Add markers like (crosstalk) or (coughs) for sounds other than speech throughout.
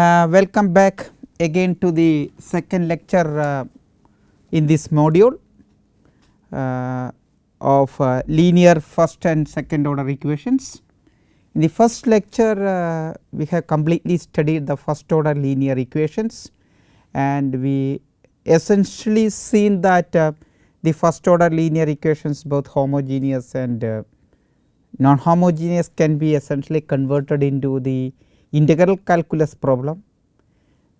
Uh, welcome back again to the second lecture uh, in this module uh, of uh, linear first and second order equations. In the first lecture uh, we have completely studied the first order linear equations and we essentially seen that uh, the first order linear equations both homogeneous and non homogeneous can be essentially converted into the integral calculus problem.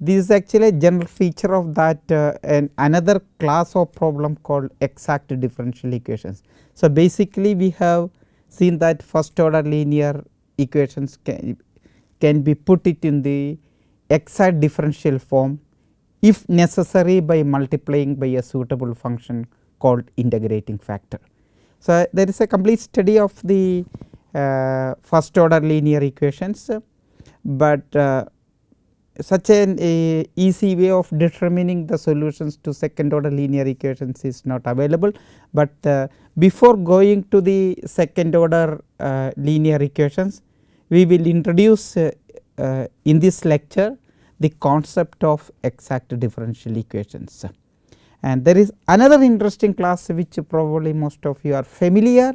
This is actually a general feature of that uh, and another class of problem called exact differential equations. So, basically we have seen that first order linear equations can, can be put it in the exact differential form if necessary by multiplying by a suitable function called integrating factor. So, there is a complete study of the uh, first order linear equations but uh, such an easy way of determining the solutions to second order linear equations is not available, but uh, before going to the second order uh, linear equations we will introduce uh, uh, in this lecture the concept of exact differential equations. And there is another interesting class which probably most of you are familiar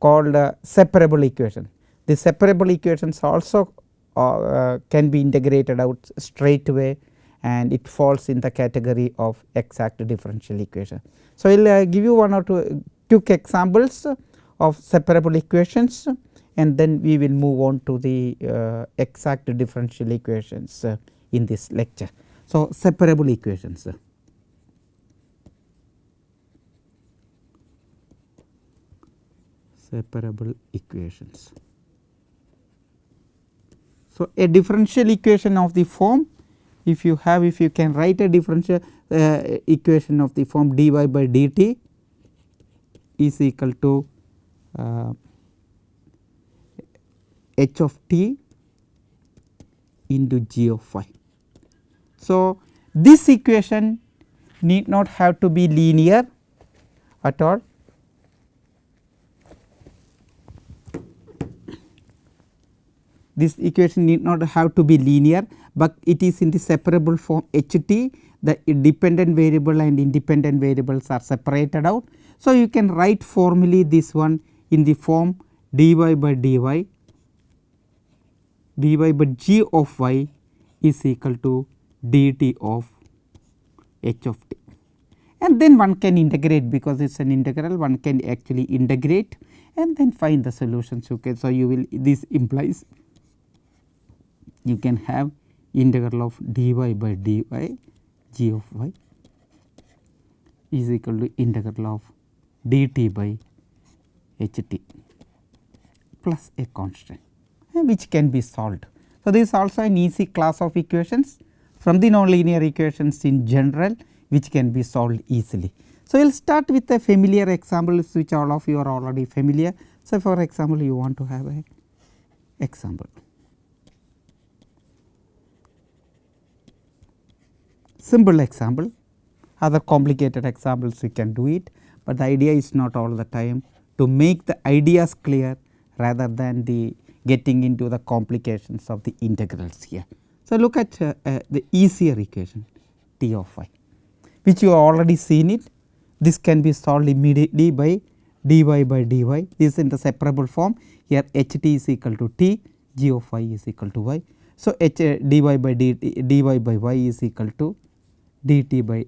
called uh, separable equation. The separable equations also uh, can be integrated out straight away and it falls in the category of exact differential equation. So, I will uh, give you one or two quick examples of separable equations and then we will move on to the uh, exact differential equations uh, in this lecture. So, separable equations. Separable equations. So, a differential equation of the form if you have if you can write a differential uh, equation of the form dy by dt is equal to uh, h of t into g of y. So, this equation need not have to be linear at all this equation need not have to be linear, but it is in the separable form h t the dependent variable and independent variables are separated out. So, you can write formally this one in the form dy by dy dy by g of y is equal to dt of h of t and then one can integrate because it is an integral one can actually integrate and then find the solutions okay. So, you will this implies you can have integral of dy by dy g of y is equal to integral of dt by h t plus a constant eh, which can be solved. So, this is also an easy class of equations from the nonlinear equations in general which can be solved easily. So, we will start with a familiar example which all of you are already familiar. So, for example, you want to have a example. Simple example other complicated examples you can do it, but the idea is not all the time to make the ideas clear rather than the getting into the complications of the integrals here. So, look at uh, uh, the easier equation t of y which you have already seen it this can be solved immediately by dy by dy this is in the separable form here h t is equal to t g of y is equal to y. So, h uh, dy by dt dy by y is equal to dt by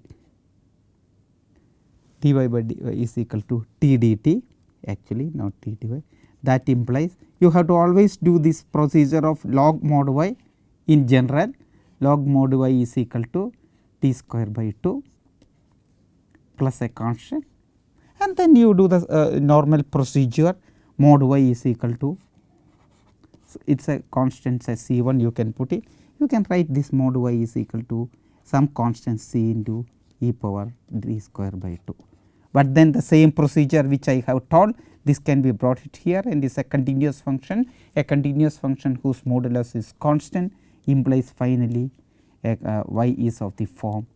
dy by dy is equal to t dt actually not t dy that implies you have to always do this procedure of log mod y in general. Log mod y is equal to t square by 2 plus a constant. And then you do the uh, normal procedure. Mod y is equal to it is a constant say c 1 you can put it. You can write this mod y is equal to some constant c into e power d square by 2. But then the same procedure which I have told this can be brought it here and is a continuous function a continuous function whose modulus is constant implies finally a, uh, y is of the form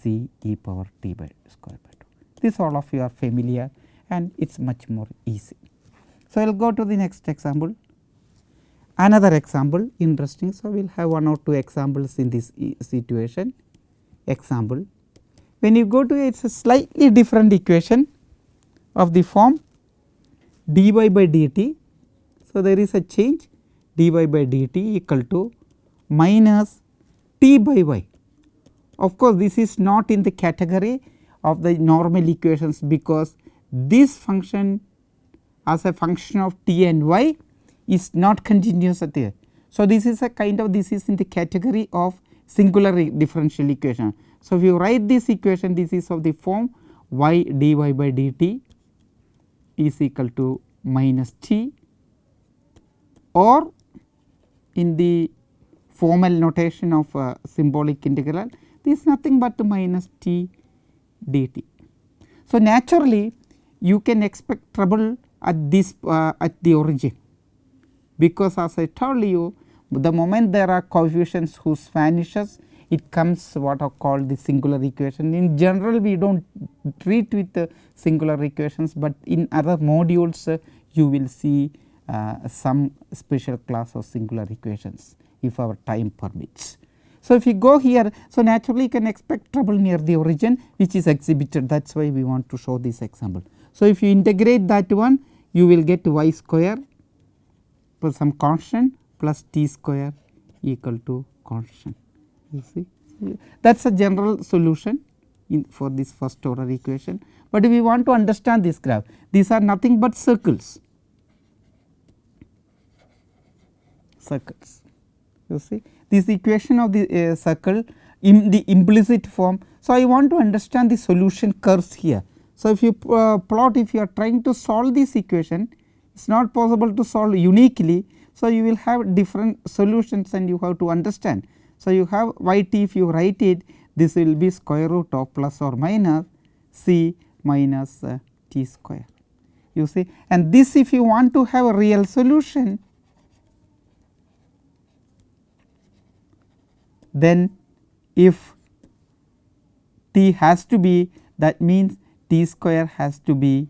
c e power t by square by 2. This all of you are familiar and it is much more easy. So, I will go to the next example. another example interesting. So, we will have one or two examples in this situation example. When you go to it is a slightly different equation of the form dy by dt. So, there is a change dy by dt equal to minus t by y. Of course, this is not in the category of the normal equations because this function as a function of t and y is not continuous at there. So, this is a kind of this is in the category of singular differential equation. So, if you write this equation this is of the form y dy by dt is equal to minus t or in the formal notation of symbolic integral this is nothing but minus t dt. So, naturally you can expect trouble at this uh, at the origin because as I told you the moment there are coefficients whose vanishes it comes what are called the singular equation. In general we do not treat with the singular equations, but in other modules uh, you will see uh, some special class of singular equations if our time permits. So, if you go here, so naturally you can expect trouble near the origin which is exhibited that is why we want to show this example. So, if you integrate that one you will get y square plus some constant plus t square equal to constant. You see? That is a general solution for this first order equation, but if we want to understand this graph. These are nothing but circles. Circles. You see? This equation of the uh, circle in the implicit form. So, I want to understand the solution curves here. So, if you uh, plot if you are trying to solve this equation it is not possible to solve uniquely. So, you will have different solutions and you have to understand. So, you have y t if you write it this will be square root of plus or minus c minus uh, t square you see and this if you want to have a real solution then if t has to be that means t square has to be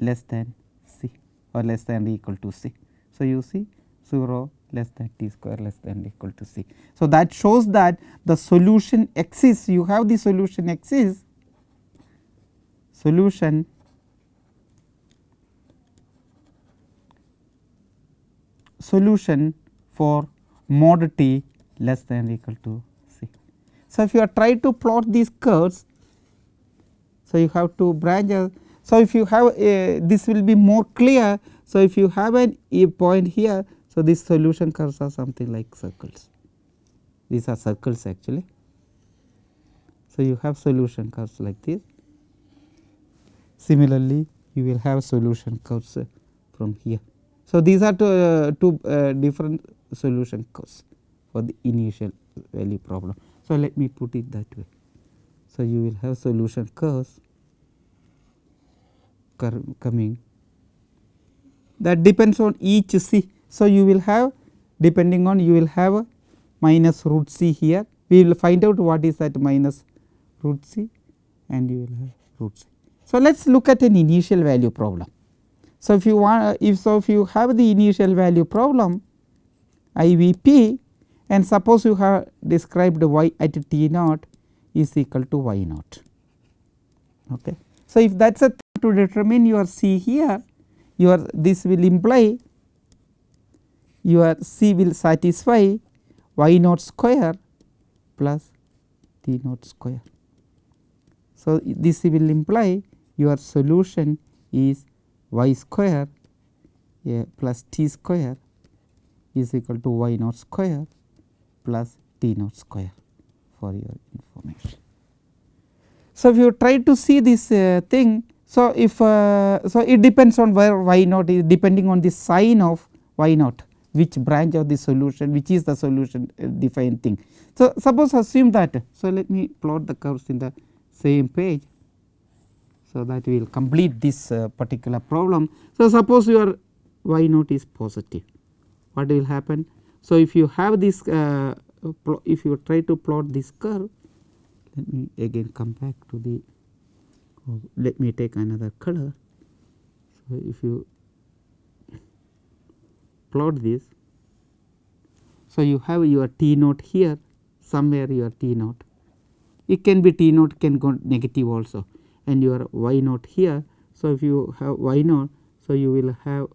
less than c or less than or equal to c. So, you see 0 less than t square less than equal to c. So, that shows that the solution exists you have the solution exists solution solution for mod t less than equal to c. So, if you are try to plot these curves, so you have to branch. So, if you have a, this will be more clear. So, if you have an, a point here, so these solution curves are something like circles. These are circles actually. So, you have solution curves like this. Similarly, you will have solution curves from here. So, these are two, uh, two uh, different solution curves for the initial value problem. So, let me put it that way. So, you will have solution curves coming that depends on each c. So, you will have depending on you will have minus root c here we will find out what is that minus root c and you will have root c. So, let us look at an initial value problem. So, if you want if so if you have the initial value problem IVP and suppose you have described y at t naught is equal to y naught. Okay. So, if that is a to determine your c here your this will imply your c will satisfy y naught square plus t naught square. So, this will imply your solution is y square yeah, plus t square is equal to y naught square plus t naught square for your information. So, if you try to see this uh, thing, so if uh, so it depends on where y naught is depending on the sign of y naught which branch of the solution which is the solution uh, defined thing. So, suppose assume that so let me plot the curves in the same page. So, that we will complete this uh, particular problem. So, suppose your y naught is positive what will happen so, if you have this uh, if you try to plot this curve let me again come back to the let me take another color. So, if you plot this. So, you have your t naught here somewhere your t naught it can be t naught can go negative also and your y naught here. So, if you have y naught so you will have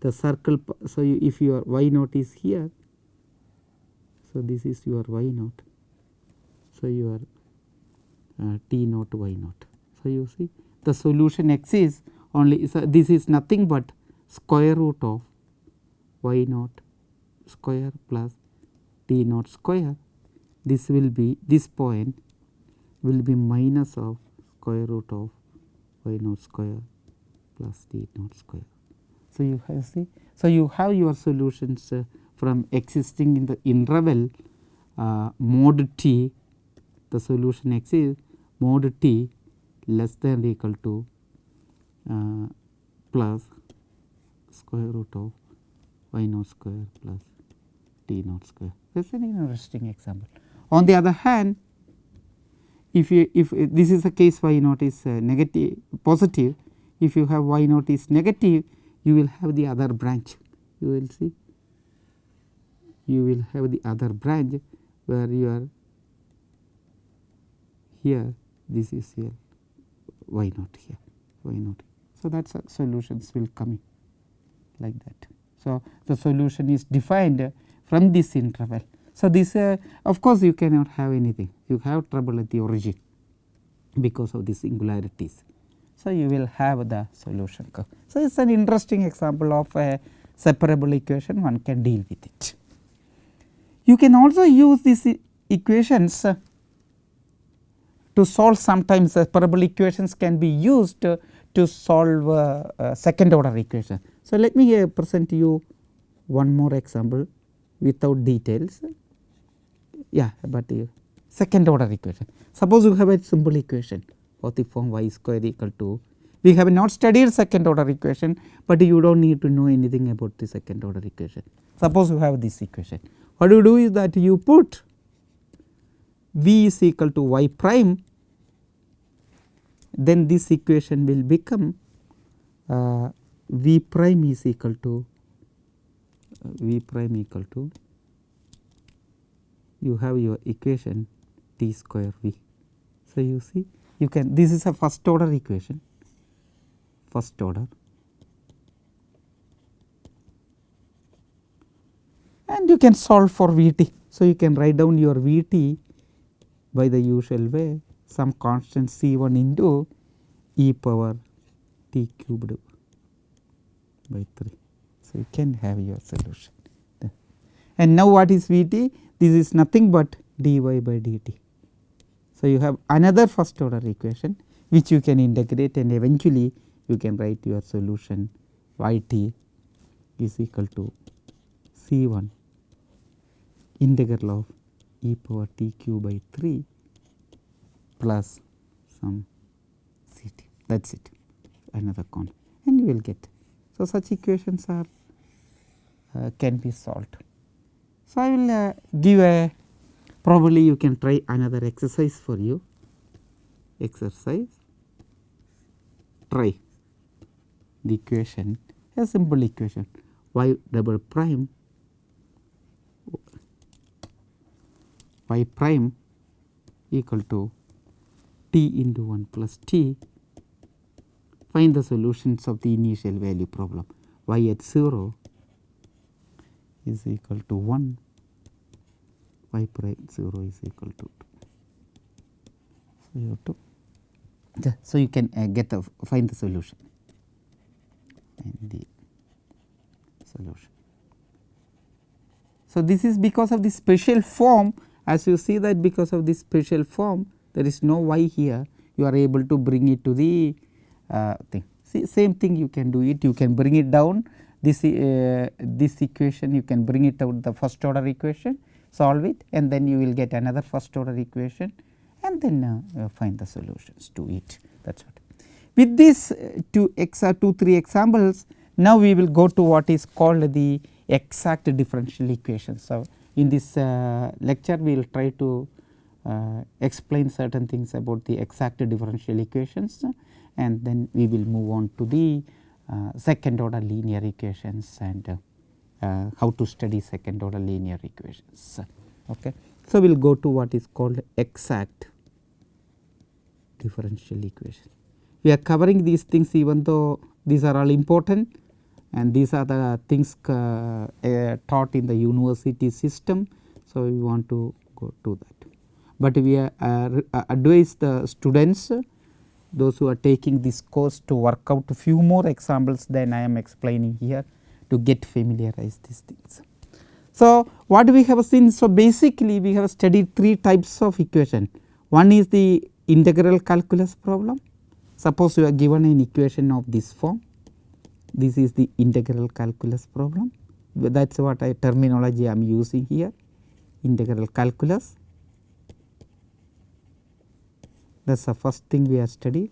the circle so you, if your y naught is here so this is your y naught so your t naught y naught. So you see the solution x is only so this is nothing but square root of y naught square plus t naught square. This will be this point will be minus of square root of y naught square plus t naught square. So, you have see so you have your solutions uh, from existing in the interval uh, mod t the solution x is mod t less than or equal to uh, plus square root of y naught square plus t naught square. That is an interesting example. On the other hand, if you if this is the case y naught is uh, negative positive, if you have y naught is negative, you will have the other branch. You will see, you will have the other branch where you are here this is here y naught here y naught. So, that solutions will come in like that. So, the solution is defined from this interval. So, this uh, of course, you cannot have anything you have trouble at the origin because of the singularities. So, you will have the solution curve. So, it is an interesting example of a separable equation one can deal with it. You can also use these equations to solve sometimes the separable equations can be used uh, to solve uh, second order equation. So, let me present you one more example without details yeah but second order equation. Suppose you have a simple equation of the form y square equal to we have not studied second order equation, but you do not need to know anything about the second order equation. Suppose you have this equation what you do is that you put v is equal to y prime then this equation will become uh, v prime is equal to uh, v prime equal to you have your equation t square v. So, you see you can this is a first order equation first order and you can solve for V t. So, you can write down your V t by the usual way some constant C 1 into e power t cubed by 3. So, you can have your solution. And now what is V t? This is nothing but dy by dt. So, you have another first order equation which you can integrate and eventually you can write your solution y t is equal to C 1 integral of e power t q by 3 plus some C t. That is it. Another con. And you will get. So, such equations are uh, can be solved. So, I will uh, give a probably you can try another exercise for you. Exercise. Try the equation a simple equation. Y double prime y prime equal to t into 1 plus t. Find the solutions of the initial value problem. Y at 0 is equal to 1 y prime 0 is equal to 2. So, you so you can uh, get the find the solution. The solution. So, this is because of the special form. As you see that because of this special form there is no y here you are able to bring it to the uh, thing. See same thing you can do it you can bring it down this uh, this equation you can bring it out the first order equation solve it and then you will get another first order equation and then uh, find the solutions to it that is what. With these uh, two x 2 3 examples now we will go to what is called the exact differential equation. So, in this uh, lecture we will try to uh, explain certain things about the exact differential equations and then we will move on to the uh, second order linear equations and uh, uh, how to study second order linear equations. Okay. So, we will go to what is called exact differential equation. We are covering these things even though these are all important and these are the things uh, uh, taught in the university system. So, we want to go to that, but we are, uh, advise the students those who are taking this course to work out a few more examples than I am explaining here to get familiarized these things. So, what we have seen so basically we have studied three types of equation. One is the integral calculus problem. Suppose you are given an equation of this form. This is the integral calculus problem. That is what I terminology I am using here. Integral calculus that is the first thing we have studied.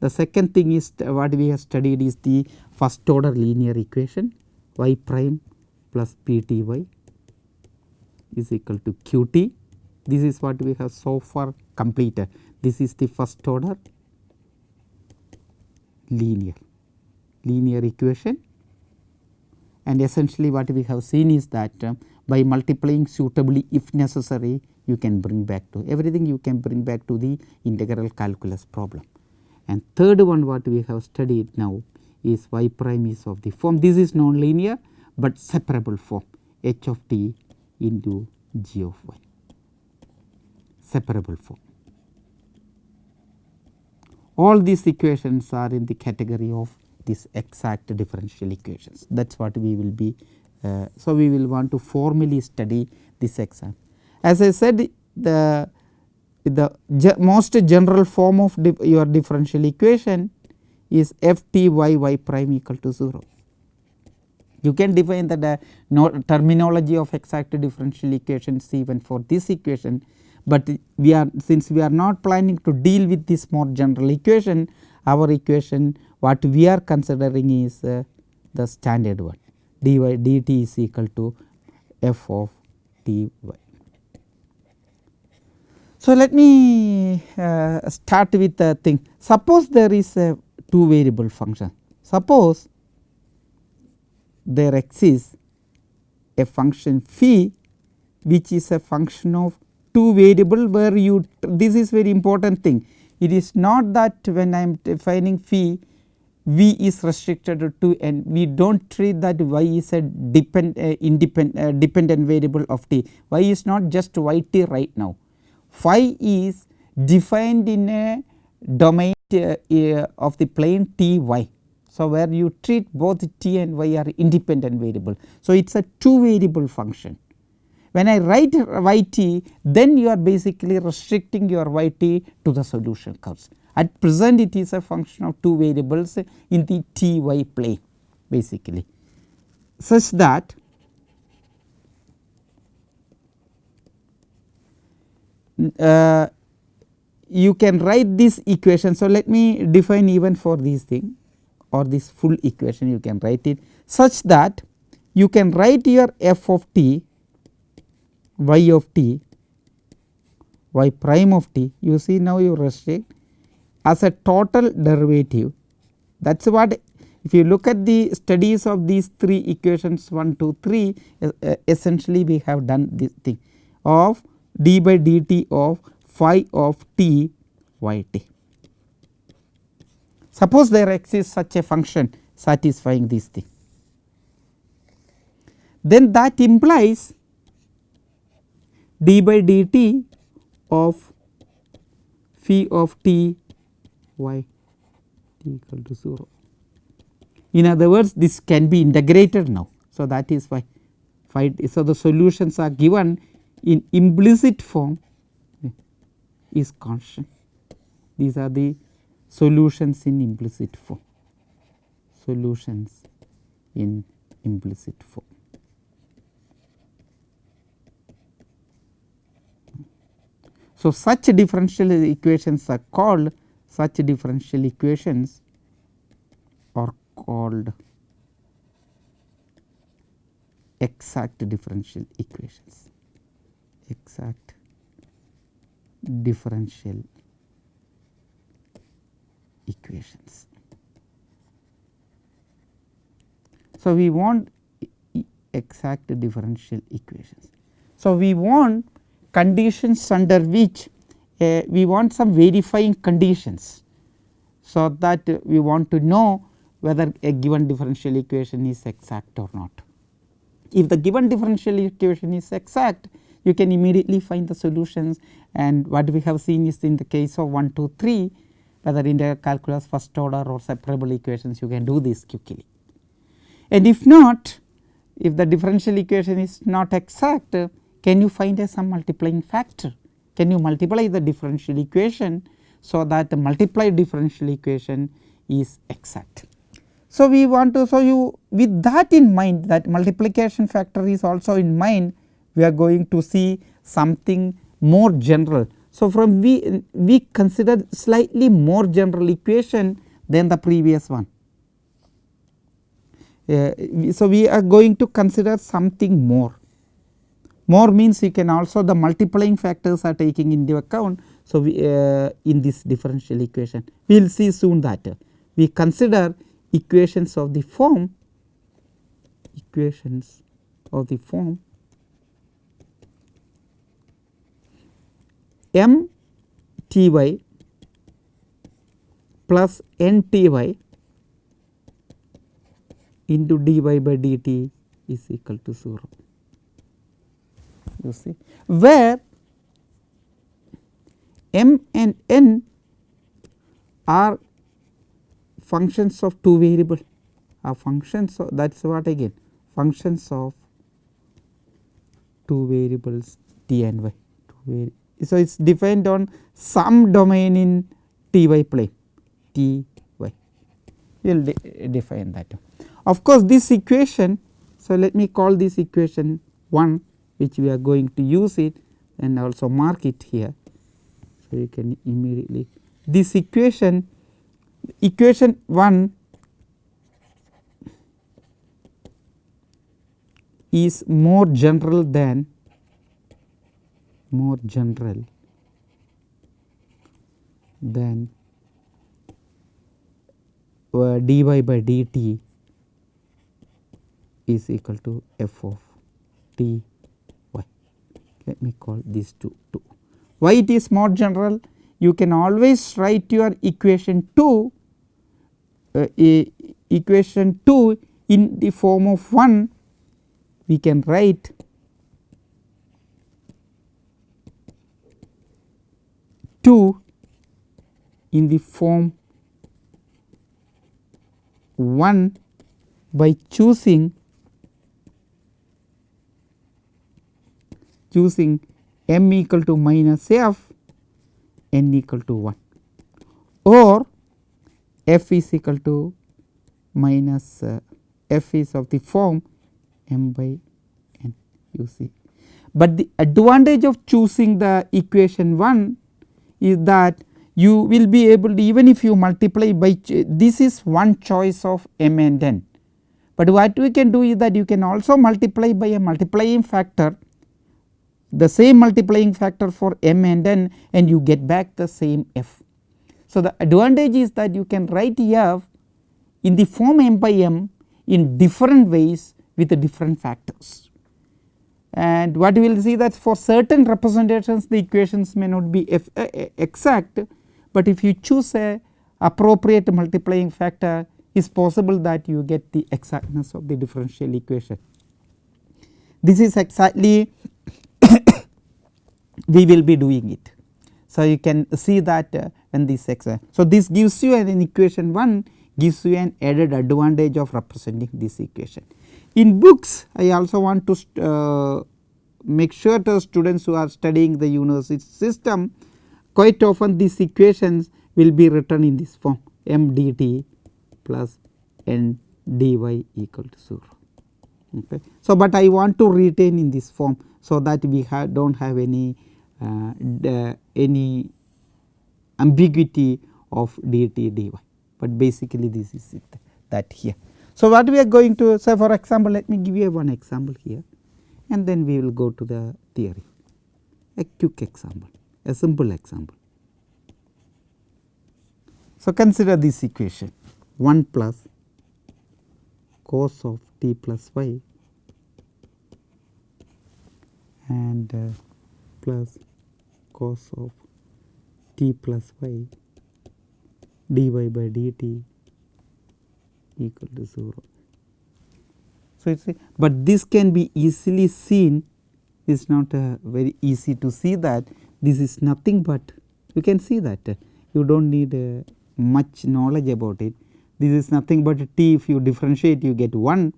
The second thing is what we have studied is the first order linear equation y prime plus p t y is equal to q t. This is what we have so far completed. This is the first order linear linear equation and essentially what we have seen is that uh, by multiplying suitably if necessary you can bring back to everything you can bring back to the integral calculus problem. And third one what we have studied now is y prime is of the form this is non-linear, but separable form h of t into g of y separable form. All these equations are in the category of these exact differential equations that is what we will be. Uh, so, we will want to formally study this exam. As I said the the most general form of your differential equation is f t y y prime equal to 0. You can define the no terminology of exact differential equations even for this equation, but we are since we are not planning to deal with this more general equation our equation what we are considering is uh, the standard one dy dt is equal to f of t y. So, let me uh, start with the thing. Suppose there is a two variable function. Suppose there exists a function phi which is a function of two variable where you this is very important thing. It is not that when I am defining phi v is restricted to 2 and we do not treat that y is a depend uh, independent uh, dependent variable of t y is not just y t right now phi is defined in a domain uh, of the plane t y. So, where you treat both t and y are independent variable. So, it is a two variable function. When I write y t then you are basically restricting your y t to the solution curves. At present it is a function of two variables in the t y plane basically such that uh, you can write this equation. So, let me define even for this thing or this full equation you can write it such that you can write your f of t y of t y prime of t you see now you restrict as a total derivative that is what if you look at the studies of these three equations 1 2 3 uh, essentially we have done this thing of d by dt of phi of t y t. Suppose there exists such a function satisfying this thing, then that implies d by dt of phi of t y t equal to 0. In other words this can be integrated now. So, that is why phi so the solutions are given in implicit form is constant. These are the solutions in implicit form, solutions in implicit form. So, such differential equations are called such differential equations are called exact differential equations exact differential equations. So, we want exact differential equations. So, we want conditions under which uh, we want some verifying conditions. So, that we want to know whether a given differential equation is exact or not. If the given differential equation is exact you can immediately find the solutions and what we have seen is in the case of 1 2 3 whether in the calculus first order or separable equations you can do this quickly. And if not if the differential equation is not exact can you find a some multiplying factor can you multiply the differential equation so that the multiplied differential equation is exact. So, we want to so you with that in mind that multiplication factor is also in mind we are going to see something more general. So, from we we consider slightly more general equation than the previous one. Uh, so, we are going to consider something more. More means you can also the multiplying factors are taking into account. So, we uh, in this differential equation we will see soon that we consider equations of the form equations of the form m t y plus n t y into dy by dt is equal to 0 you see. Where m and n are functions of two variable. Are functions of that is what again? Functions of two variables t and y. So, it is defined on some domain in t y plane. T y. We will de define that. Of course, this equation so let me call this equation 1 which we are going to use it and also mark it here. So, you can immediately this equation equation 1 is more general than more general than uh, dy by dt is equal to f of t. Let me call these two 2. Why it is more general? You can always write your equation 2 uh, equation 2 in the form of 1 we can write two in the form 1 by choosing choosing m equal to minus f n equal to 1 or f is equal to minus uh, f is of the form m by n you see. But the advantage of choosing the equation 1 is that you will be able to even if you multiply by this is one choice of m and n. But what we can do is that you can also multiply by a multiplying factor the same multiplying factor for m and n and you get back the same f. So, the advantage is that you can write f in the form m by m in different ways with the different factors. And what we will see that for certain representations the equations may not be uh, uh, exact, but if you choose a appropriate multiplying factor is possible that you get the exactness of the differential equation. This is exactly (coughs) we will be doing it. So, you can see that uh, this x. So, this gives you an equation 1 gives you an added advantage of representing this equation. In books I also want to uh, make sure to students who are studying the university system quite often these equations will be written in this form m dt plus n dy equal to 0. Okay. So, but I want to retain in this form so that we have do not have any uh, any ambiguity of dt dy, but basically this is it that here. So, what we are going to say for example, let me give you one example here and then we will go to the theory a quick example a simple example. So, consider this equation 1 plus cos of t plus y and uh, plus cos of t plus y dy by dt equal to 0. So, it is but this can be easily seen it is not uh, very easy to see that this is nothing but you can see that uh, you do not need much knowledge about it. This is nothing but t. If you differentiate you get 1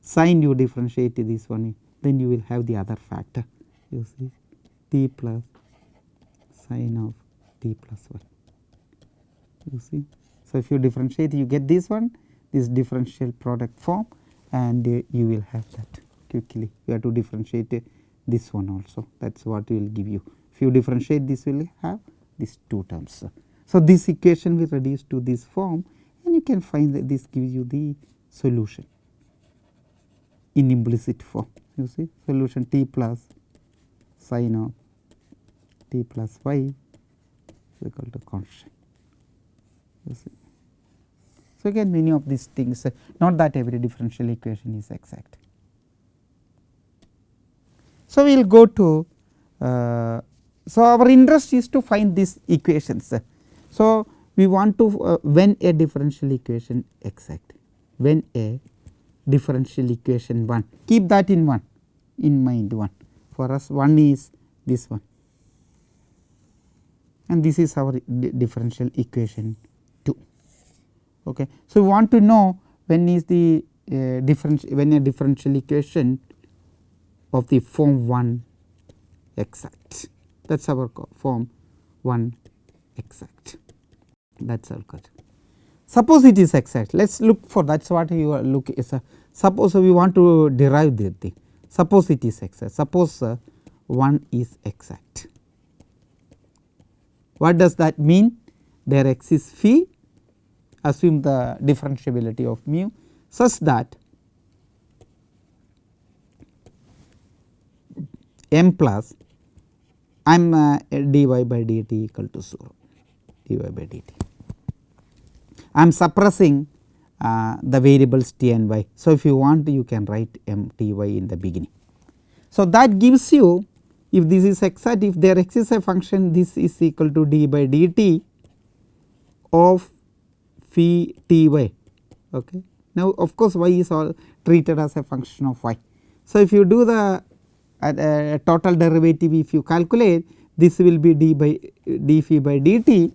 sin you differentiate this one. Then you will have the other factor. You see? T plus sin of t plus 1 you see. So, if you differentiate you get this one. This differential product form and uh, you will have that quickly. You have to differentiate uh, this one also. That is what will give you. If you differentiate this will have these two terms. So, this equation will reduce to this form you can find that this gives you the solution in implicit form you see solution t plus sin of t plus y is equal to constant you see. So, again many of these things not that every differential equation is exact. So, we will go to uh, so our interest is to find these equations. So, we want to uh, when a differential equation exact when a differential equation 1 keep that in 1 in mind 1 for us 1 is this one and this is our differential equation 2. Okay. So, we want to know when is the uh, differential when a differential equation of the form 1 exact that is our form 1 exact that question. Suppose it is exact. Let us look for that is what you are look is a suppose we want to derive the thing. Suppose it is exact. Suppose uh, 1 is exact. What does that mean? There exists phi. Assume the differentiability of mu such that m plus I am uh, dy by dt equal to 0 dy by dt. I am suppressing uh, the variables t and y. So, if you want you can write m t y in the beginning. So, that gives you if this is exact if there exists a function this is equal to d by dt of phi t y. Okay. Now, of course, y is all treated as a function of y. So, if you do the uh, total derivative if you calculate this will be d by d phi by dt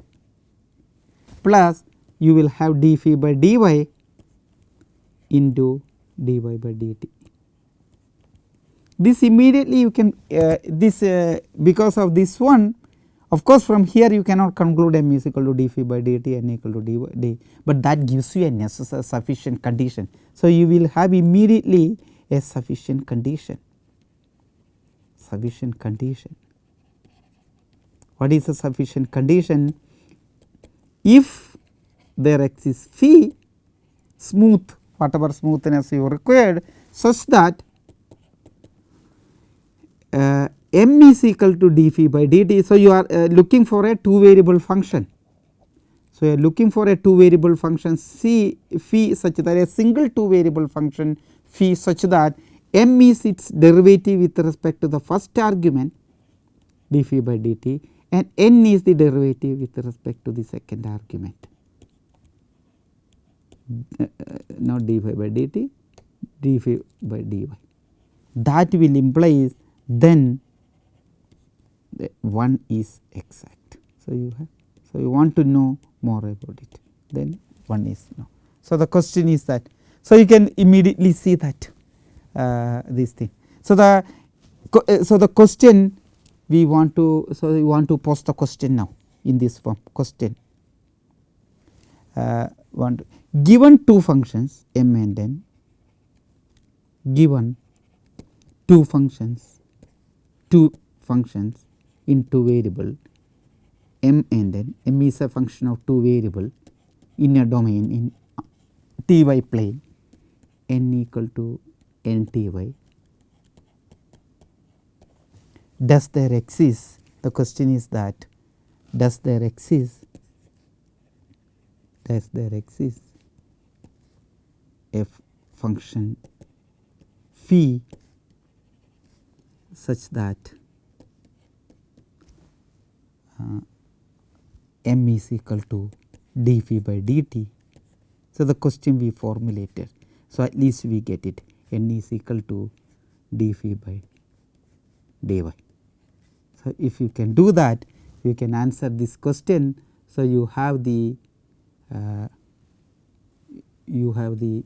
plus you will have d phi by dy into dy by dt. This immediately you can uh, this uh, because of this one of course from here you cannot conclude m is equal to d phi by dt n equal to d, d but that gives you a necessary sufficient condition. So, you will have immediately a sufficient condition sufficient condition. What is a sufficient condition? If there exists phi smooth whatever smoothness you required such that uh, m is equal to d phi by dt. So, you are uh, looking for a two variable function. So, you are looking for a two variable function c phi such that a single two variable function phi such that m is its derivative with respect to the first argument d phi by dt and n is the derivative with respect to the second argument uh, not d phi by dt d phi by dy that will imply then the one is exact. So, you have so you want to know more about it then one is no. So, the question is that so you can immediately see that uh, this thing. So, the uh, so the question we want to so we want to post the question now in this form question uh, given two functions m and n given two functions two functions in two variable m and n m is a function of two variable in a domain in t y plane n equal to n t y. Does there exist the question is that does there exist does there exist a function phi such that uh, m is equal to d phi by dt. So, the question we formulated. So, at least we get it n is equal to d phi by dy. So, if you can do that you can answer this question. So, you have the uh, you have the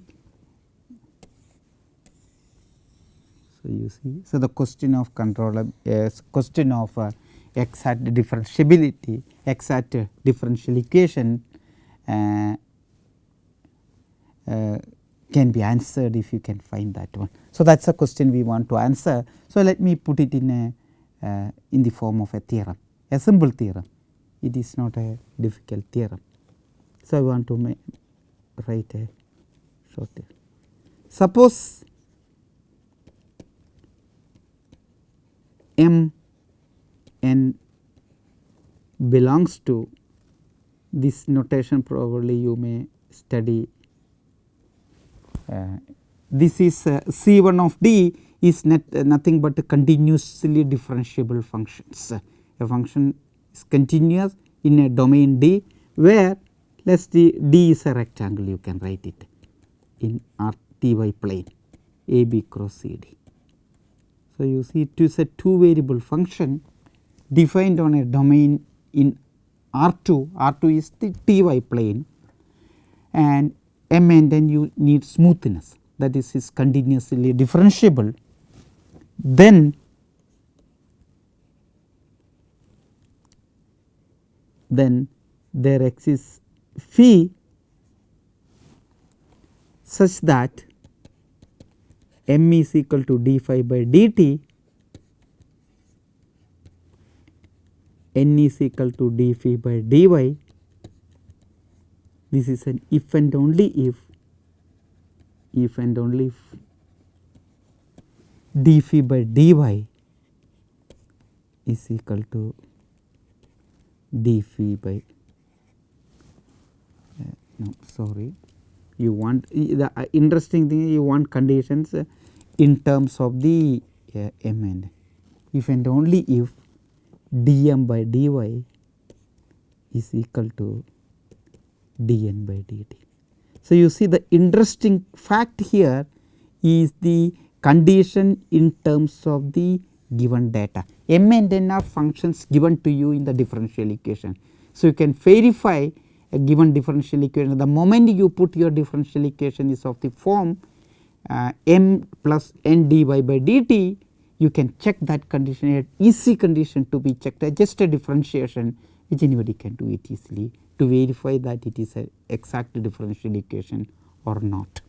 so you see so the question of control uh, question of uh, exact differentiability exact differential equation uh, uh, can be answered if you can find that one. So, that is a question we want to answer. So, let me put it in a in the form of a theorem a simple theorem it is not a difficult theorem. So, I want to write a short theorem. Suppose m n belongs to this notation probably you may study uh, this is uh, C 1 of d is net, uh, nothing but continuously differentiable functions. A function is continuous in a domain D where let us d, d is a rectangle you can write it in R T y plane A B cross C D. So, you see it is a two variable function defined on a domain in R 2, R 2 is the T y plane and m and then you need smoothness that is is continuously differentiable. Then then there exists phi such that m is equal to d phi by dt n is equal to d phi by dy. This is an if and only if if and only if d phi by dy is equal to d phi by uh, no sorry you want the uh, interesting thing you want conditions uh, in terms of the uh, m and if and only if dm by dy is equal to dn by dt. So, you see the interesting fact here is the condition in terms of the given data m and n are functions given to you in the differential equation. So, you can verify a given differential equation the moment you put your differential equation is of the form uh, m plus n dy by dt you can check that condition at easy condition to be checked just a differentiation which anybody can do it easily to verify that it is a exact differential equation or not.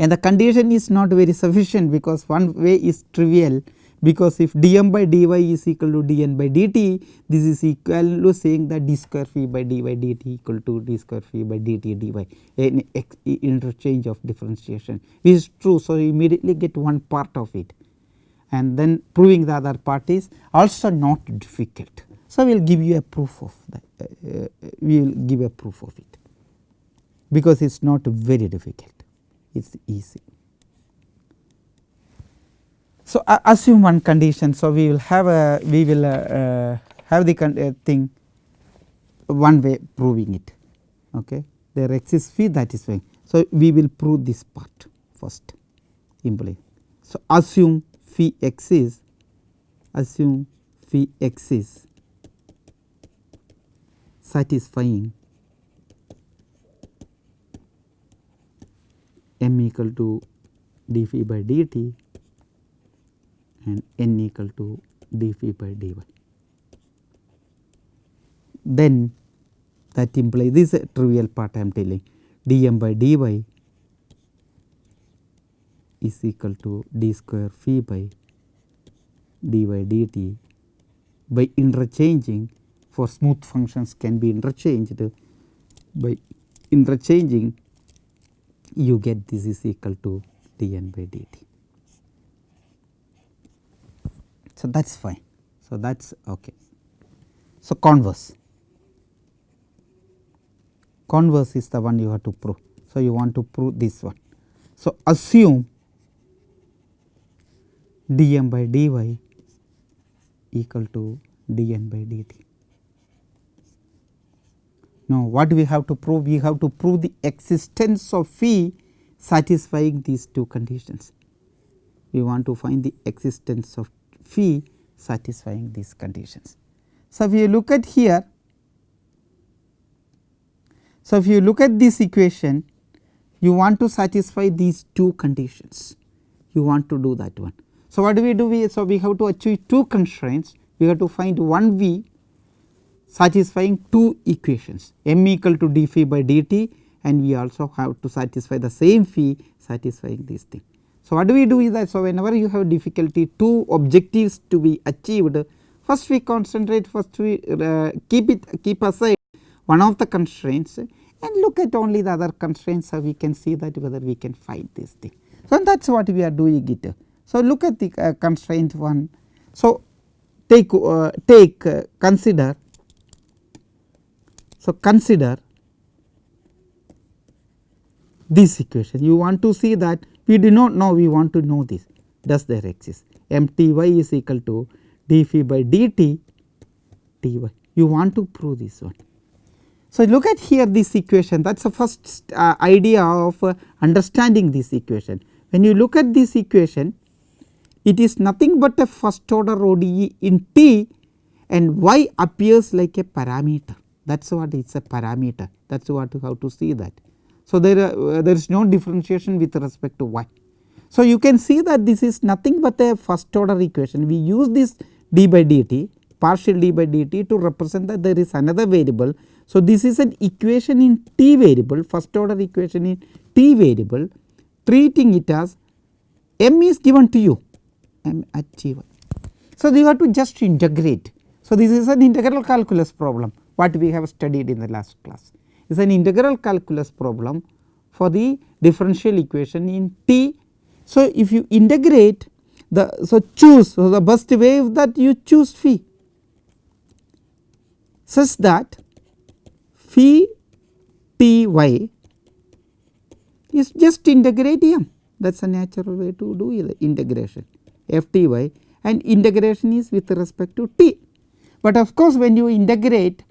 And the condition is not very sufficient because one way is trivial. Because if dm by dy is equal to dn by dt this is equal to saying that d square phi by dy dt equal to d square phi by dt dy. An interchange of differentiation. Which is true. So, you immediately get one part of it. And then proving the other part is also not difficult. So, we will give you a proof of that uh, we will give a proof of it. Because it is not very difficult is easy. So, uh, assume one condition. So, we will have a we will uh, uh, have the uh, thing one way proving it okay. there exists phi that is fine. So, we will prove this part first imply. So, assume phi x is assume phi x is satisfying m equal to d phi by dt and n equal to d phi by dy. Then that implies this is a trivial part I am telling dm by dy is equal to d square phi by dy dt by interchanging for smooth functions can be interchanged by interchanging you get this is equal to dn by dt. So, that is fine. So, that is ok. So, converse converse is the one you have to prove. So, you want to prove this one. So, assume dm by dy equal to dn by dt. Now, what we have to prove? We have to prove the existence of phi satisfying these two conditions. We want to find the existence of phi satisfying these conditions. So, if you look at here, so if you look at this equation, you want to satisfy these two conditions, you want to do that one. So, what do we do? We, so, we have to achieve two constraints, we have to find one v satisfying two equations m equal to d phi by dt and we also have to satisfy the same phi satisfying this thing. So, what do we do is that so whenever you have difficulty two objectives to be achieved first we concentrate first we uh, keep it keep aside one of the constraints and look at only the other constraints so we can see that whether we can find this thing. So, that is what we are doing it. So, look at the uh, constraint 1. So, take uh, take uh, consider so consider this equation. You want to see that we do not know we want to know this. Does there exist? M t y is equal to d phi by dt t y. You want to prove this one. So, look at here this equation. That is the first uh, idea of uh, understanding this equation. When you look at this equation it is nothing but a first order ODE in T and y appears like a parameter that is what is a parameter that is what you have to see that. So, there, uh, there is no differentiation with respect to y. So, you can see that this is nothing but a first order equation we use this d by dt partial d by dt to represent that there is another variable. So, this is an equation in t variable first order equation in t variable treating it as m is given to you m at t 1. So, you have to just integrate. So, this is an integral calculus problem what we have studied in the last class is an integral calculus problem for the differential equation in t. So, if you integrate the so choose so the best way that you choose phi such that phi t y is just integrate m that is a natural way to do integration f t y and integration is with respect to t. But of course, when you integrate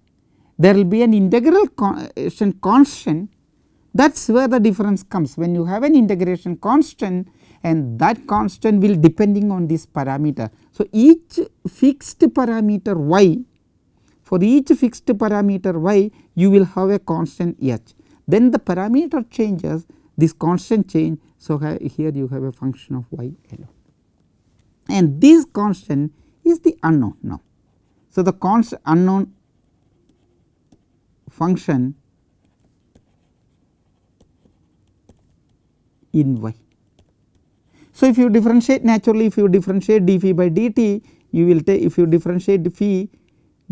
there will be an integral uh, constant that is where the difference comes when you have an integration constant and that constant will depending on this parameter. So, each fixed parameter y for each fixed parameter y you will have a constant h then the parameter changes this constant change. So, here you have a function of y alone and this constant is the unknown now. So, the constant unknown function in y. So, if you differentiate naturally if you differentiate d phi by dt you will take if you differentiate phi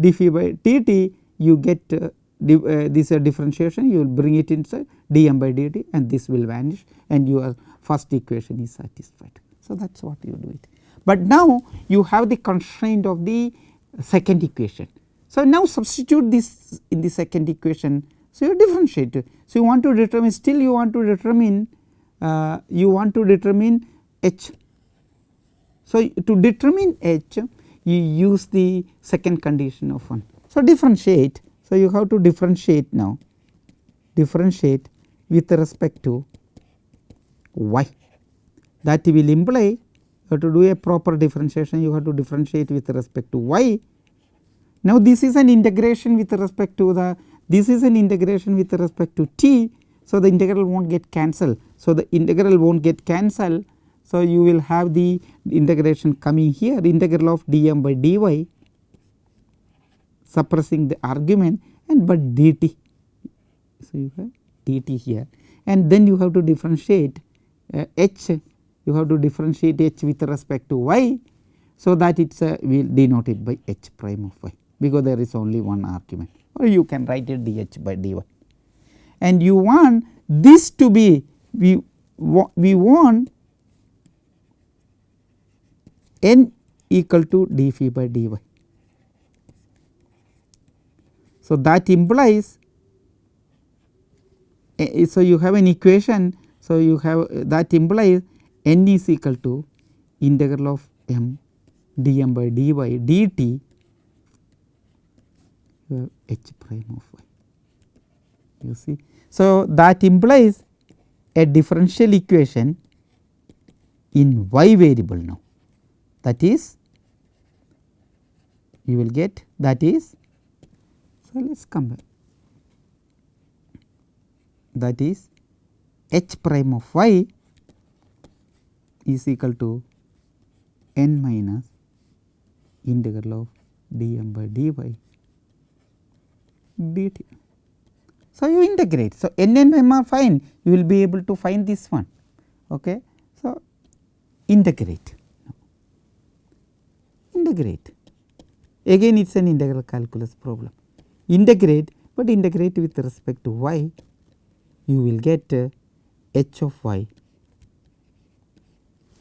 d phi by dt you get uh, uh, this uh, differentiation you will bring it inside dm by dt and this will vanish and your first equation is satisfied. So, that is what you do it. But now you have the constraint of the second equation. So, now substitute this in the second equation. So, you differentiate. So, you want to determine still you want to determine uh, you want to determine h. So, to determine h you use the second condition of 1. So, differentiate. So, you have to differentiate now differentiate with respect to y that will imply you have to do a proper differentiation you have to differentiate with respect to y. Now, this is an integration with respect to the this is an integration with respect to t. So, the integral will not get cancelled. So, the integral will not get cancelled. So, you will have the integration coming here integral of dm by dy suppressing the argument and but dt. So, you have dt here and then you have to differentiate uh, h you have to differentiate h with respect to y. So, that it is uh, will denote it by h prime of y because there is only one argument or you can write it dh by dy. And you want this to be we, we want n equal to d phi by dy. So, that implies so you have an equation. So, you have uh, that implies n is equal to integral of m dm by dy dt uh, h prime of y. You see. So, that implies a differential equation in y variable now. That is you will get that is so let us come back. That is h prime of y is equal to n minus integral of dm by dy dt. So, you integrate. So, n and m are fine you will be able to find this one. Okay. So, integrate integrate again it is an integral calculus problem integrate, but integrate with respect to y you will get uh, h of y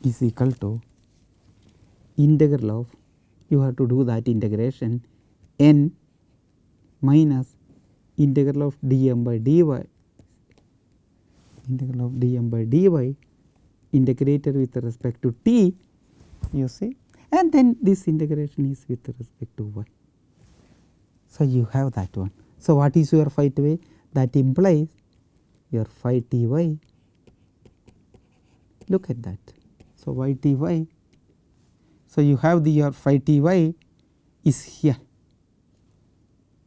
is equal to integral of you have to do that integration n minus integral of dm by dy integral of dm by dy integrated with respect to t you see and then this integration is with respect to y. So, you have that one. So, what is your phi t y that implies your phi t y look at that. So, y t y so you have the your phi t y is here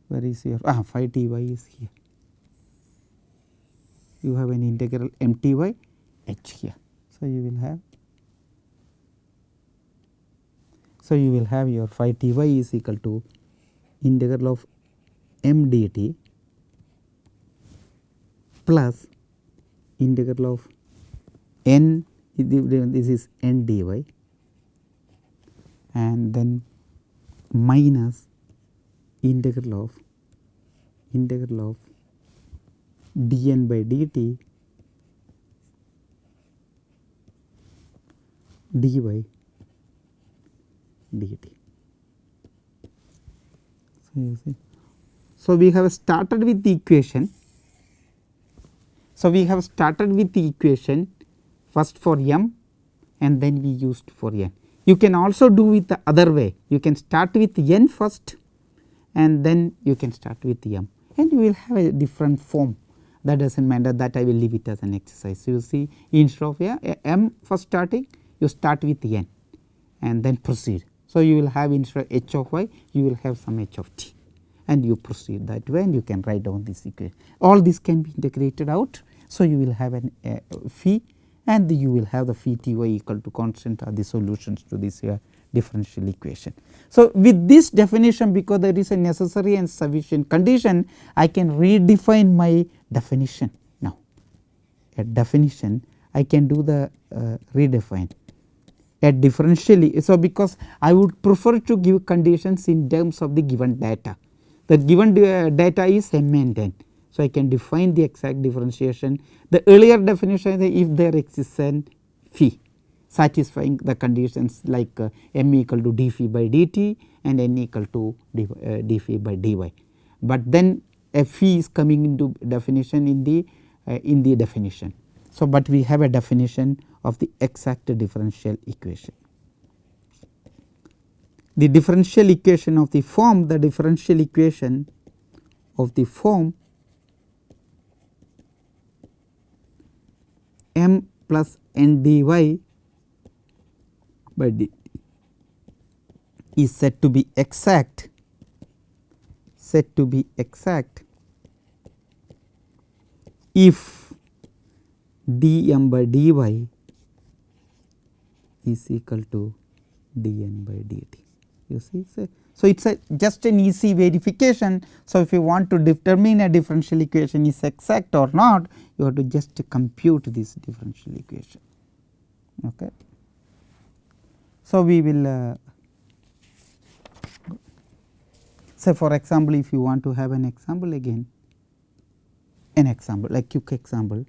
where is your ah phi t y is here you have an integral m t y h here. So, you will have So, you will have your phi t y is equal to integral of m d t plus integral of n this is n d y and then minus integral of integral of dn by dt dy dt. So, you see. so, we have started with the equation. So, we have started with the equation first for m and then we used for n. You can also do with the other way you can start with n first and then you can start with m and you will have a different form that does not matter that I will leave it as an exercise. So, you see instead of yeah, m first starting you start with n and then proceed so, you will have instead of h of y you will have some h of t and you proceed that way and you can write down this equation. All this can be integrated out. So, you will have an uh, phi and you will have the phi t y equal to constant are the solutions to this uh, differential equation. So, with this definition because there is a necessary and sufficient condition I can redefine my definition now a definition I can do the uh, redefine at differentially. So, because I would prefer to give conditions in terms of the given data the given uh, data is m and n. So, I can define the exact differentiation the earlier definition is if there exists an phi satisfying the conditions like uh, m equal to d phi by dt and n equal to d, uh, d phi by dy. But then a phi is coming into definition in the uh, in the definition. So, but we have a definition of the exact differential equation. The differential equation of the form the differential equation of the form m plus n dy by d is said to be exact said to be exact if dm by dy is equal to dn by dt you see. So, so it is a just an easy verification. So, if you want to determine a differential equation is exact or not you have to just compute this differential equation. Okay. So, we will uh, say for example, if you want to have an example again an example like quick example.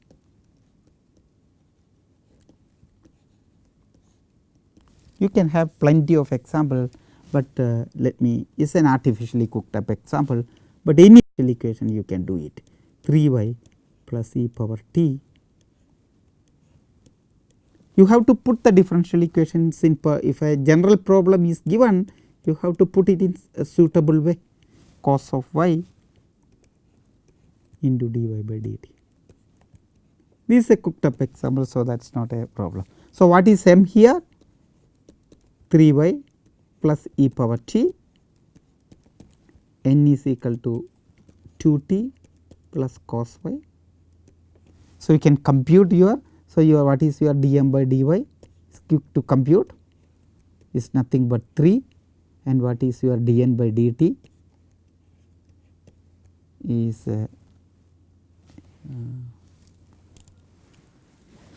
You can have plenty of example, but uh, let me is an artificially cooked up example, but any equation you can do it. 3 y plus e power t you have to put the differential equations in if a general problem is given you have to put it in a suitable way cos of y into dy by dt. This is a cooked up example, so that is not a problem. So, what is m here 3 y plus e power t n is equal to 2 t plus cos y. So, you can compute your so your what is your dm by dy is quick to compute is nothing but 3 and what is your dn by dt is uh,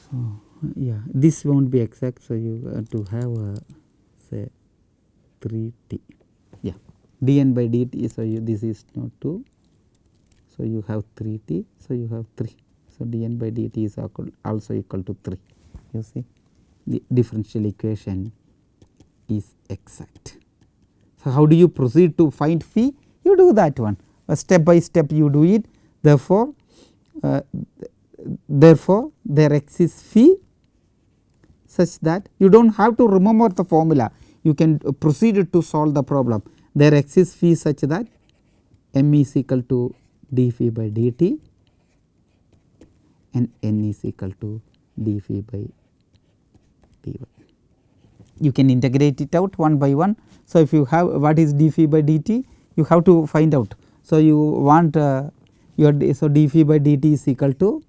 so yeah this will not be exact so you have to have a say 3 t. Yeah dn by dt so you this is not 2 so you have 3 t so you have 3 so dn by dt is also equal to 3 you see the differential equation is exact. So how do you proceed to find phi you do that one. Uh, step by step you do it. Therefore uh, therefore there exists phi such that you do not have to remember the formula. You can proceed to solve the problem. There exists phi such that m is equal to d phi by dt and n is equal to d phi by dy. You can integrate it out one by one. So, if you have what is d phi by dt you have to find out. So, you want uh, your so d phi by dt is equal to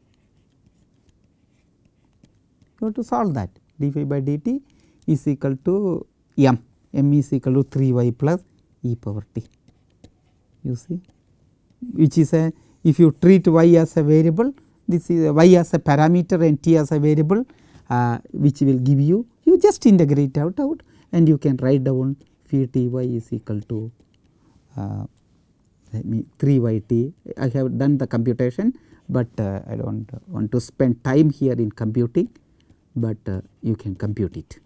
you have to solve that d phi by dt is equal to m m is equal to 3 y plus e power t you see which is a if you treat y as a variable this is y as a parameter and t as a variable uh, which will give you you just integrate out out and you can write down phi t y is equal to uh, 3 y t I have done the computation, but uh, I do not want to spend time here in computing, but uh, you can compute it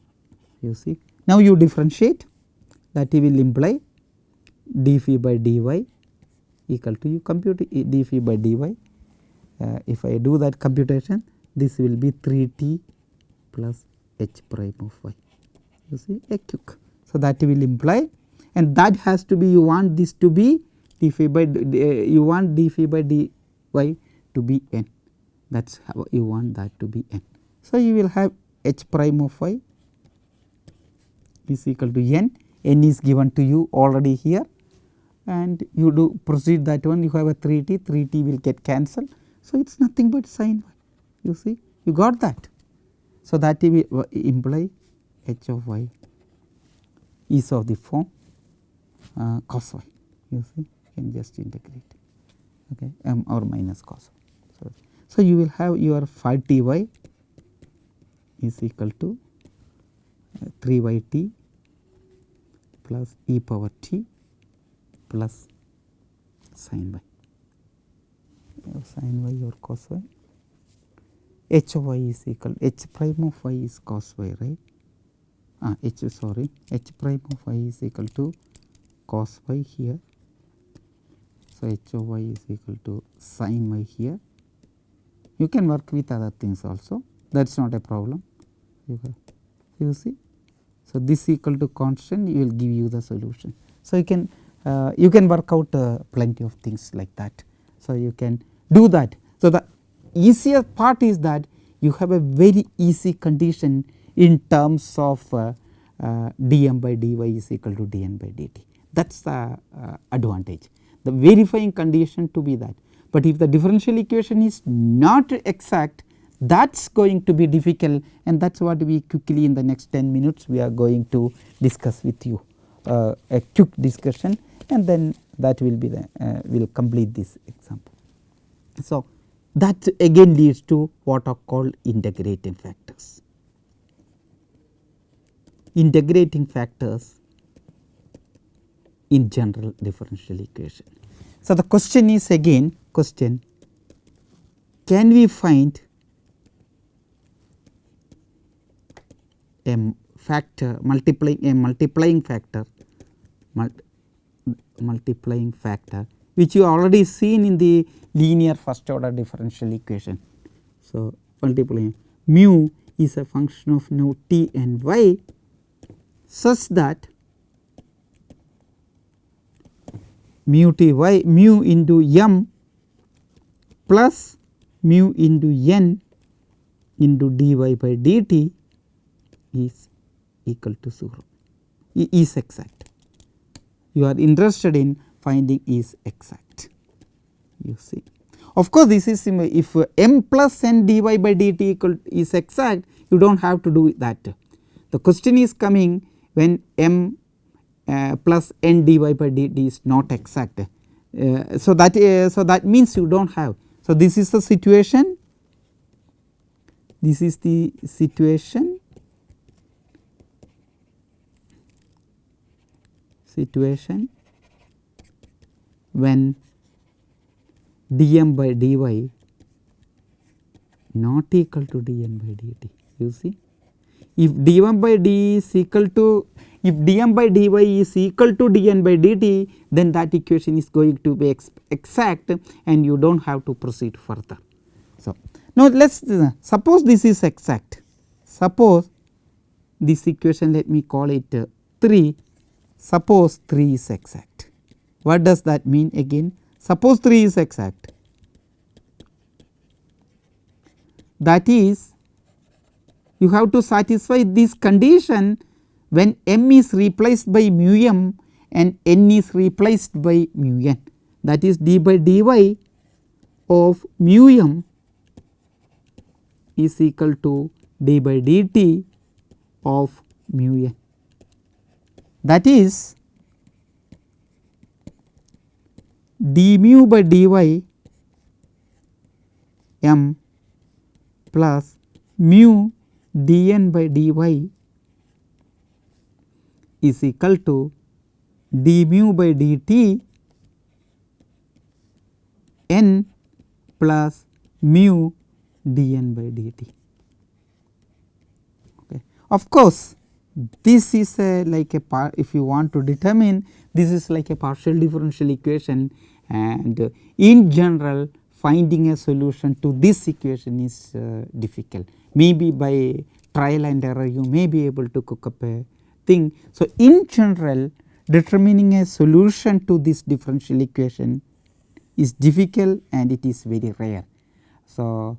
you see. Now, you differentiate that will imply d phi by dy equal to you compute d phi by dy. Uh, if I do that computation this will be 3 t plus h prime of y you see a. So, that will imply and that has to be you want this to be d phi by you want d phi by dy to be n that is how you want that to be n. So, you will have h prime of y is equal to n, n is given to you already here and you do proceed that one you have a 3 t, 3 t will get cancelled. So, it is nothing but sin y you see you got that. So, that will imply h of y is of the form uh, cos y you see you can just integrate okay m or minus cos. So, so you will have your phi t y is equal to uh, 3 y t plus e power t plus sin y sin y or cos y h of y is equal h prime of y is cos y right ah h sorry h prime of y is equal to cos y here so, h of y is equal to sin y here. You can work with other things also that is not a problem. You, you see. So, this equal to constant you will give you the solution. So, you can uh, you can work out uh, plenty of things like that. So, you can do that. So, the easier part is that you have a very easy condition in terms of uh, uh dm by dy is equal to dn by dt that is the uh, advantage the verifying condition to be that. But if the differential equation is not exact that is going to be difficult and that is what we quickly in the next 10 minutes we are going to discuss with you uh, a quick discussion and then that will be the uh, will complete this example. So, that again leads to what are called integrating factors. Integrating factors in general differential equation. So, the question is again question can we find a factor multiplying a multiplying factor multiplying factor which you already seen in the linear first order differential equation. So, multiplying mu is a function of now t and y such that mu t y mu into m plus mu into n into dy by dt is equal to 0 is exact. You are interested in finding is exact you see. Of course, this is if m plus n dy by dt equal is exact you do not have to do that. The question is coming when m uh, plus n dy by dt is not exact. Uh, so, that uh, so that means you do not have. So, this is the situation this is the situation situation when dm by dy not equal to dn by dt you see. If d1 by d is equal to if dm by dy is equal to dn by dt then that equation is going to be ex exact and you do not have to proceed further. So, now let us uh, suppose this is exact suppose this equation let me call it uh, 3 suppose 3 is exact. What does that mean again? Suppose 3 is exact. That is you have to satisfy this condition when m is replaced by mu m and n is replaced by mu n. That is d by dy of mu m is equal to d by dt of mu n. That is d mu by dy m plus mu dn by dy is equal to d mu by dt n plus mu dn by dt. Okay. Of course, this is a like a part if you want to determine this is like a partial differential equation and in general finding a solution to this equation is uh, difficult maybe by trial and error you may be able to cook up a thing. So, in general determining a solution to this differential equation is difficult and it is very rare. So,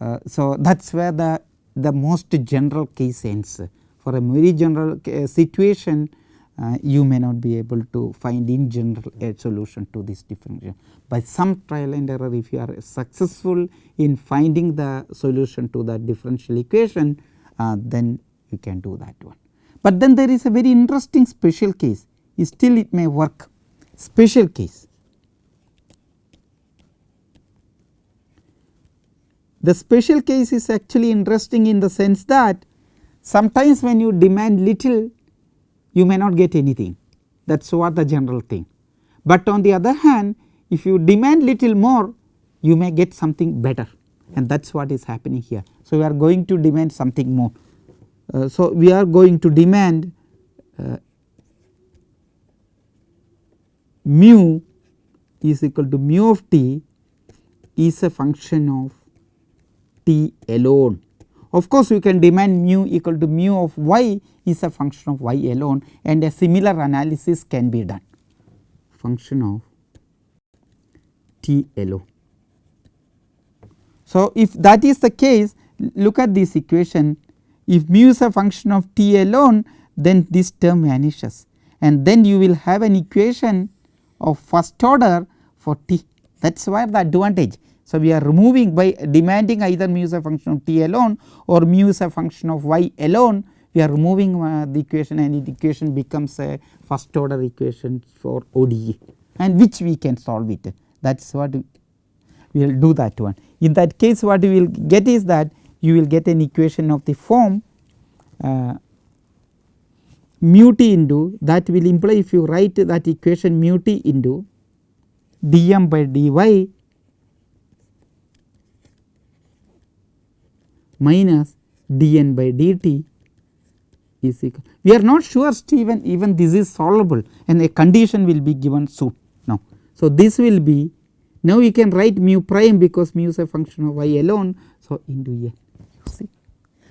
uh, so that is where the, the most general case ends for a very general uh, situation uh, you may not be able to find in general a solution to this differential. By some trial and error if you are successful in finding the solution to that differential equation uh, then you can do that one. But then there is a very interesting special case still it may work special case. The special case is actually interesting in the sense that sometimes when you demand little you may not get anything that is what the general thing. But on the other hand if you demand little more you may get something better and that is what is happening here. So, we are going to demand something more. Uh, so, we are going to demand uh, mu is equal to mu of t is a function of t alone of course, we can demand mu equal to mu of y is a function of y alone and a similar analysis can be done. Function of t alone. So, if that is the case look at this equation. If mu is a function of t alone then this term vanishes and then you will have an equation of first order for t. That is where the advantage so, we are removing by demanding either mu is a function of t alone or mu is a function of y alone we are removing uh, the equation and the equation becomes a first order equation for ODE and which we can solve it that is what we will do that one. In that case what we will get is that you will get an equation of the form uh, mu t into that will imply if you write that equation mu t into dm by dy minus dn by dt is equal. We are not sure Stephen even this is solvable and a condition will be given soon now. So, this will be now we can write mu prime because mu is a function of y alone. So, into n you see.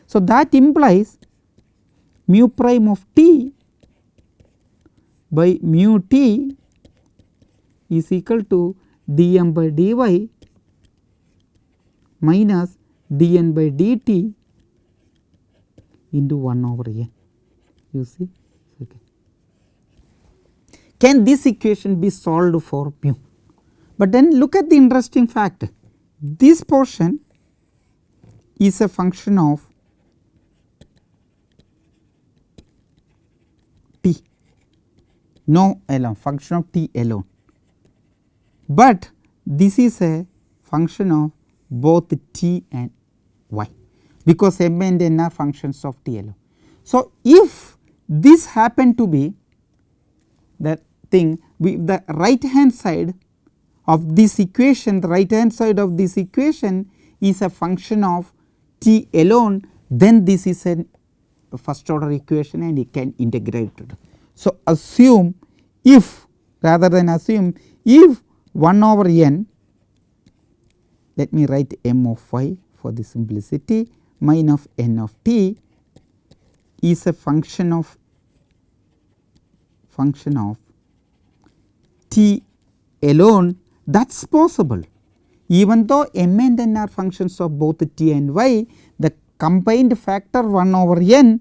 So, that implies mu prime of t by mu t is equal to dm by dy minus dn by dt into 1 over n you see. Okay. Can this equation be solved for mu? But then look at the interesting fact this portion is a function of t no alone function of t alone, but this is a function of both t and y because m and n are functions of t alone. So, if this happen to be the thing we the right hand side of this equation the right hand side of this equation is a function of t alone then this is a first order equation and it can integrate it. So, assume if rather than assume if 1 over n let me write m of y for the simplicity min of n of t is a function of function of t alone that is possible. Even though m and n are functions of both t and y, the combined factor 1 over n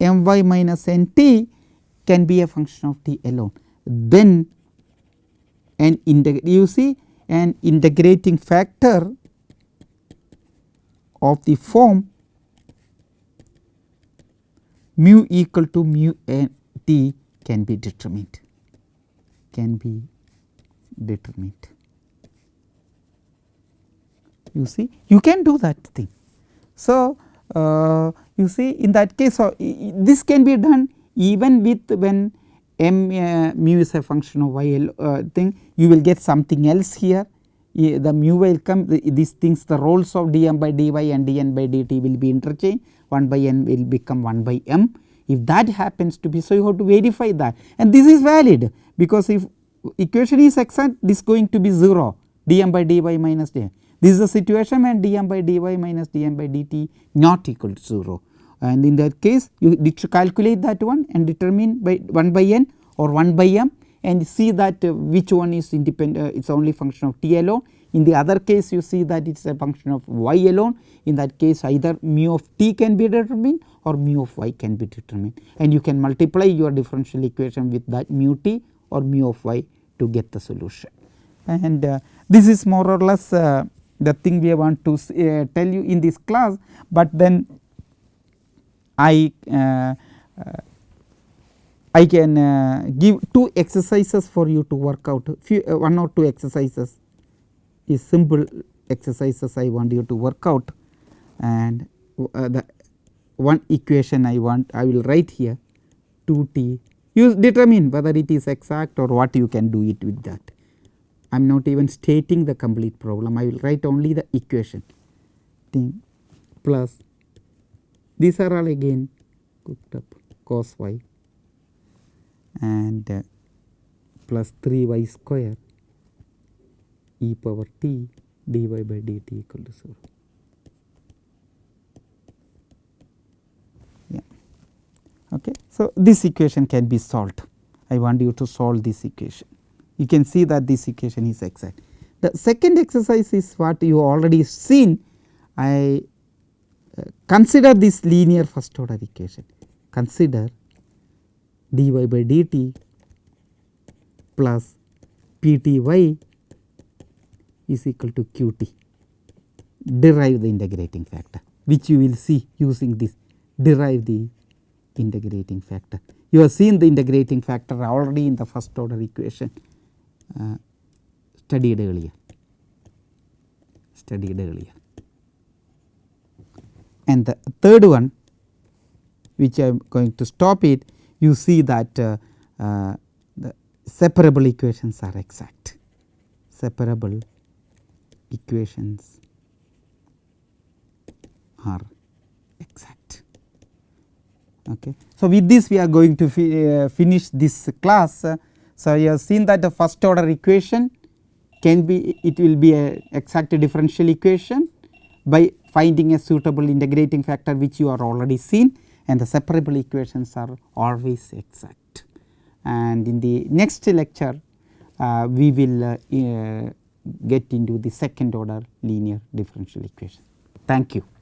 m y minus n t can be a function of t alone. Then an you see an integrating factor of the form mu equal to mu n t can be determined can be determined. You see you can do that thing. So, uh, you see in that case uh, this can be done even with when m uh, mu is a function of y uh, thing. You will get something else here. The mu will come the, these things the roles of dm by dy and dn by dt will be interchanged. 1 by n will become 1 by m. If that happens to be so you have to verify that. And this is valid because if equation is exact this is going to be 0 dm by dy minus dm. This is the situation when dm by dy minus dm by dt not equal to 0 and in that case you calculate that one and determine by 1 by n or 1 by m and see that uh, which one is independent uh, it is only function of t alone. In the other case you see that it is a function of y alone in that case either mu of t can be determined or mu of y can be determined and you can multiply your differential equation with that mu t or mu of y to get the solution. And uh, this is more or less uh, the thing we want to uh, tell you in this class, but then I uh, uh, I can uh, give two exercises for you to work out. Few one or two exercises. Is simple exercises I want you to work out. And the one equation I want I will write here. 2 t. You determine whether it is exact or what you can do it with that. I am not even stating the complete problem. I will write only the equation. Thing plus these are all again cooked up cos y and uh, plus 3 y square e power t dy by dt equal to 0. Yeah. Okay. So, this equation can be solved. I want you to solve this equation. You can see that this equation is exact. The second exercise is what you already seen. I consider this linear first order equation. Consider dy by dt plus pty is equal to qt derive the integrating factor which you will see using this derive the integrating factor. You have seen the integrating factor already in the first order equation uh, studied earlier studied earlier. And the third one which I am going to stop it you see that uh, uh, the separable equations are exact separable equations are exact. Okay. So, with this we are going to fi uh, finish this class. So, you have seen that the first order equation can be it will be a exact differential equation by finding a suitable integrating factor which you are already seen and the separable equations are always exact. And in the next lecture uh, we will uh, uh, get into the second order linear differential equation. Thank you.